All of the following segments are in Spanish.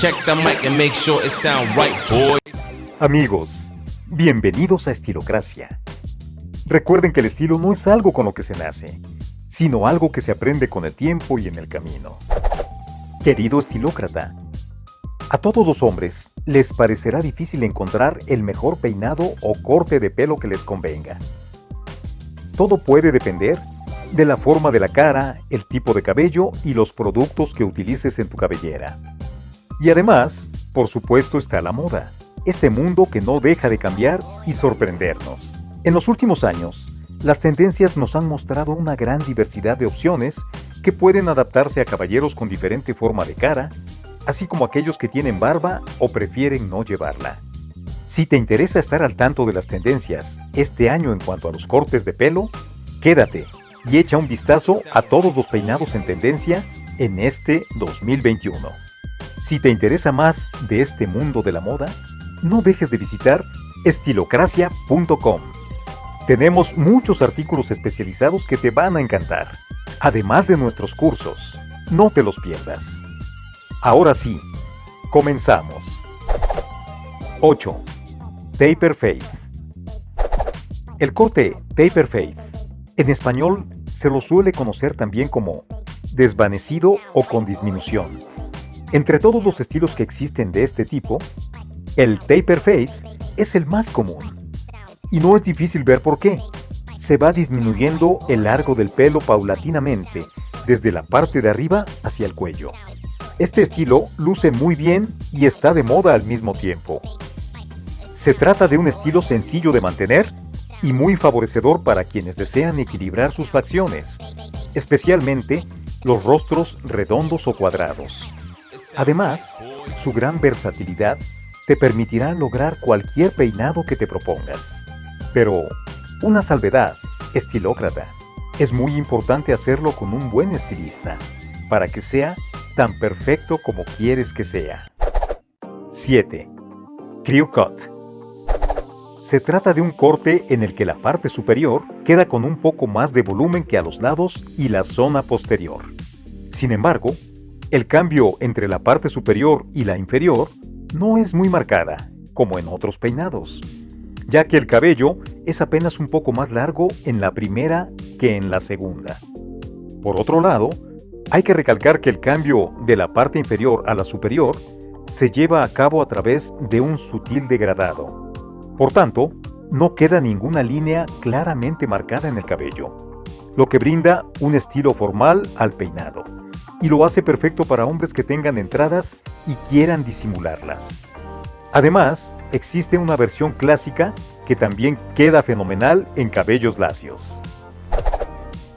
Check the mic and make sure it right, boy. Amigos, bienvenidos a Estilocracia. Recuerden que el estilo no es algo con lo que se nace, sino algo que se aprende con el tiempo y en el camino. Querido estilócrata, a todos los hombres les parecerá difícil encontrar el mejor peinado o corte de pelo que les convenga. Todo puede depender de la forma de la cara, el tipo de cabello y los productos que utilices en tu cabellera. Y además, por supuesto está la moda, este mundo que no deja de cambiar y sorprendernos. En los últimos años, las tendencias nos han mostrado una gran diversidad de opciones que pueden adaptarse a caballeros con diferente forma de cara, así como aquellos que tienen barba o prefieren no llevarla. Si te interesa estar al tanto de las tendencias este año en cuanto a los cortes de pelo, quédate y echa un vistazo a todos los peinados en tendencia en este 2021. Si te interesa más de este mundo de la moda, no dejes de visitar estilocracia.com. Tenemos muchos artículos especializados que te van a encantar, además de nuestros cursos. No te los pierdas. Ahora sí, comenzamos. 8. Taper Fade. El corte Taper Fade, en español se lo suele conocer también como desvanecido o con disminución. Entre todos los estilos que existen de este tipo, el taper fade es el más común. Y no es difícil ver por qué. Se va disminuyendo el largo del pelo paulatinamente, desde la parte de arriba hacia el cuello. Este estilo luce muy bien y está de moda al mismo tiempo. Se trata de un estilo sencillo de mantener y muy favorecedor para quienes desean equilibrar sus facciones, especialmente los rostros redondos o cuadrados. Además, su gran versatilidad te permitirá lograr cualquier peinado que te propongas. Pero, una salvedad, estilócrata, es muy importante hacerlo con un buen estilista, para que sea tan perfecto como quieres que sea. 7. Crew Cut se trata de un corte en el que la parte superior queda con un poco más de volumen que a los lados y la zona posterior. Sin embargo, el cambio entre la parte superior y la inferior no es muy marcada, como en otros peinados, ya que el cabello es apenas un poco más largo en la primera que en la segunda. Por otro lado, hay que recalcar que el cambio de la parte inferior a la superior se lleva a cabo a través de un sutil degradado, por tanto, no queda ninguna línea claramente marcada en el cabello, lo que brinda un estilo formal al peinado, y lo hace perfecto para hombres que tengan entradas y quieran disimularlas. Además, existe una versión clásica que también queda fenomenal en cabellos lacios.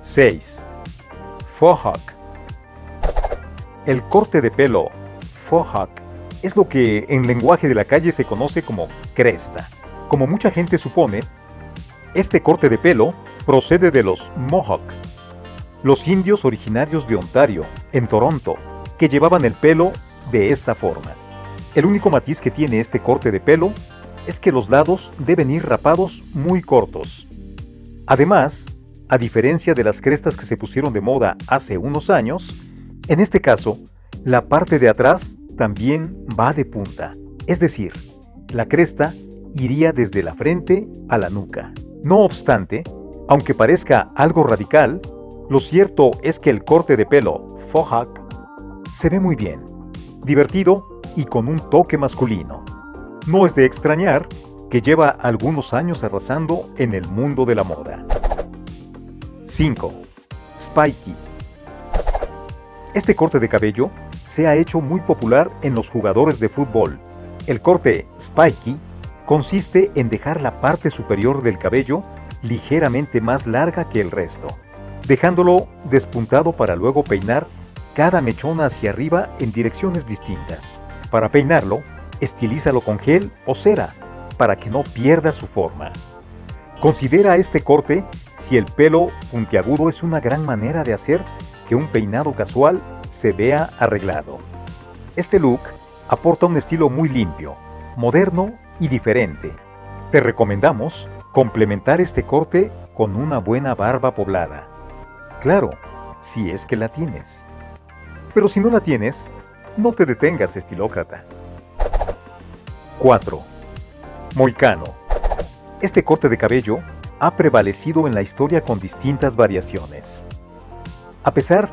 6. Faux El corte de pelo Faux es lo que en lenguaje de la calle se conoce como cresta como mucha gente supone, este corte de pelo procede de los Mohawk, los indios originarios de Ontario, en Toronto, que llevaban el pelo de esta forma. El único matiz que tiene este corte de pelo es que los lados deben ir rapados muy cortos. Además, a diferencia de las crestas que se pusieron de moda hace unos años, en este caso, la parte de atrás también va de punta, es decir, la cresta iría desde la frente a la nuca. No obstante, aunque parezca algo radical, lo cierto es que el corte de pelo Fohawk se ve muy bien, divertido y con un toque masculino. No es de extrañar que lleva algunos años arrasando en el mundo de la moda. 5. Spiky. Este corte de cabello se ha hecho muy popular en los jugadores de fútbol. El corte Spiky consiste en dejar la parte superior del cabello ligeramente más larga que el resto, dejándolo despuntado para luego peinar cada mechón hacia arriba en direcciones distintas. Para peinarlo, estilízalo con gel o cera para que no pierda su forma. Considera este corte si el pelo puntiagudo es una gran manera de hacer que un peinado casual se vea arreglado. Este look aporta un estilo muy limpio, moderno y diferente. Te recomendamos complementar este corte con una buena barba poblada. Claro, si es que la tienes. Pero si no la tienes, No te detengas, estilócrata. 4. Moicano. Este corte de cabello ha prevalecido en la historia con distintas variaciones. A pesar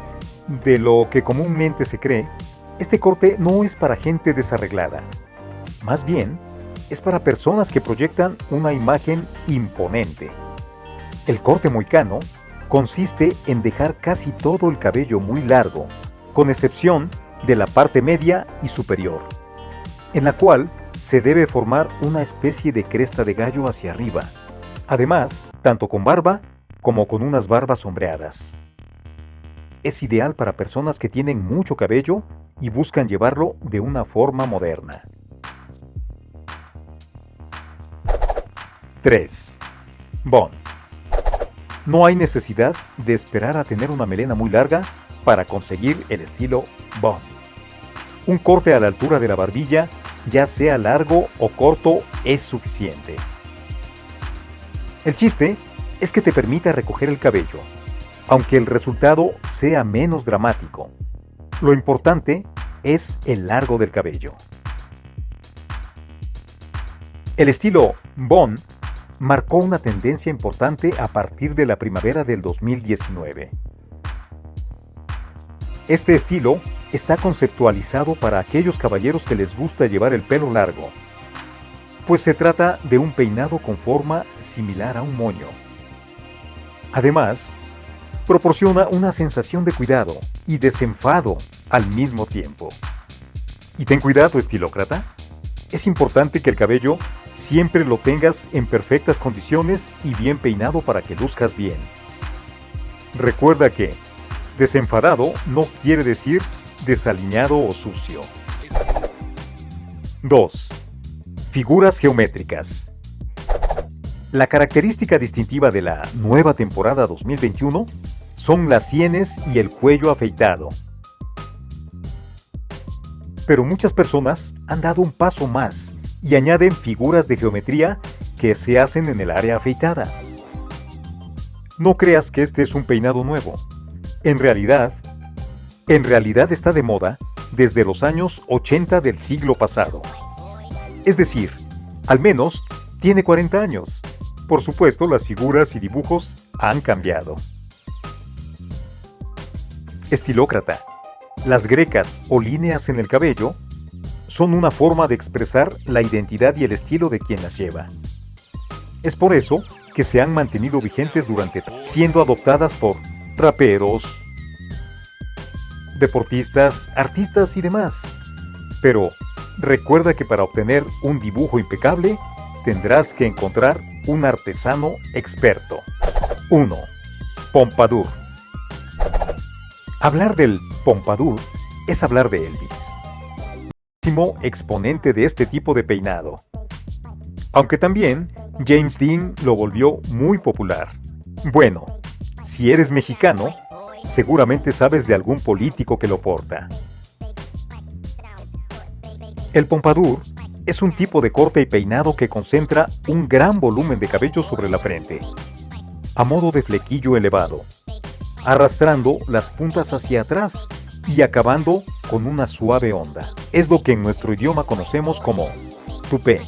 de lo que comúnmente se cree, este corte no es para gente desarreglada. Más bien, es para personas que proyectan una imagen imponente. El corte moicano consiste en dejar casi todo el cabello muy largo, con excepción de la parte media y superior, en la cual se debe formar una especie de cresta de gallo hacia arriba, además, tanto con barba como con unas barbas sombreadas. Es ideal para personas que tienen mucho cabello y buscan llevarlo de una forma moderna. 3. Bon. No hay necesidad de esperar a tener una melena muy larga para conseguir el estilo Bon. Un corte a la altura de la barbilla, ya sea largo o corto, es suficiente. El chiste es que te permita recoger el cabello, aunque el resultado sea menos dramático. Lo importante es el largo del cabello. El estilo Bon marcó una tendencia importante a partir de la primavera del 2019. Este estilo está conceptualizado para aquellos caballeros que les gusta llevar el pelo largo, pues se trata de un peinado con forma similar a un moño. Además, proporciona una sensación de cuidado y desenfado al mismo tiempo. Y ten cuidado, estilócrata. Es importante que el cabello siempre lo tengas en perfectas condiciones y bien peinado para que luzcas bien. Recuerda que desenfadado no quiere decir desaliñado o sucio. 2. Figuras geométricas. La característica distintiva de la nueva temporada 2021 son las sienes y el cuello afeitado. Pero muchas personas han dado un paso más y añaden figuras de geometría que se hacen en el área afeitada. No creas que este es un peinado nuevo. En realidad, en realidad está de moda desde los años 80 del siglo pasado. Es decir, al menos tiene 40 años. Por supuesto, las figuras y dibujos han cambiado. Estilócrata. Las grecas o líneas en el cabello son una forma de expresar la identidad y el estilo de quien las lleva. Es por eso que se han mantenido vigentes durante siendo adoptadas por raperos, deportistas, artistas y demás. Pero recuerda que para obtener un dibujo impecable tendrás que encontrar un artesano experto. 1. Pompadour. Hablar del Pompadour es hablar de Elvis. Máximo exponente de este tipo de peinado. Aunque también James Dean lo volvió muy popular. Bueno, si eres mexicano, seguramente sabes de algún político que lo porta. El pompadour es un tipo de corte y peinado que concentra un gran volumen de cabello sobre la frente, a modo de flequillo elevado arrastrando las puntas hacia atrás y acabando con una suave onda. Es lo que en nuestro idioma conocemos como tupé.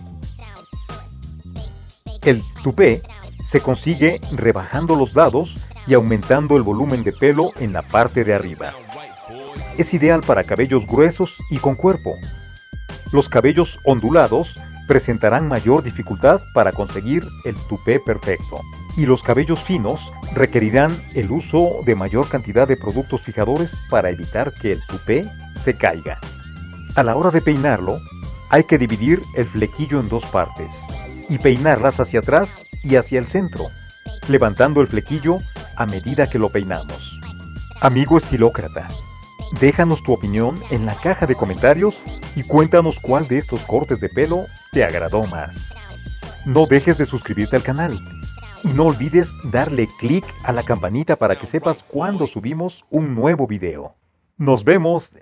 El tupé se consigue rebajando los lados y aumentando el volumen de pelo en la parte de arriba. Es ideal para cabellos gruesos y con cuerpo. Los cabellos ondulados presentarán mayor dificultad para conseguir el tupé perfecto y los cabellos finos requerirán el uso de mayor cantidad de productos fijadores para evitar que el tupé se caiga. A la hora de peinarlo, hay que dividir el flequillo en dos partes y peinarlas hacia atrás y hacia el centro, levantando el flequillo a medida que lo peinamos. Amigo estilócrata, déjanos tu opinión en la caja de comentarios y cuéntanos cuál de estos cortes de pelo te agradó más. No dejes de suscribirte al canal y no olvides darle clic a la campanita para que sepas cuando subimos un nuevo video. Nos vemos.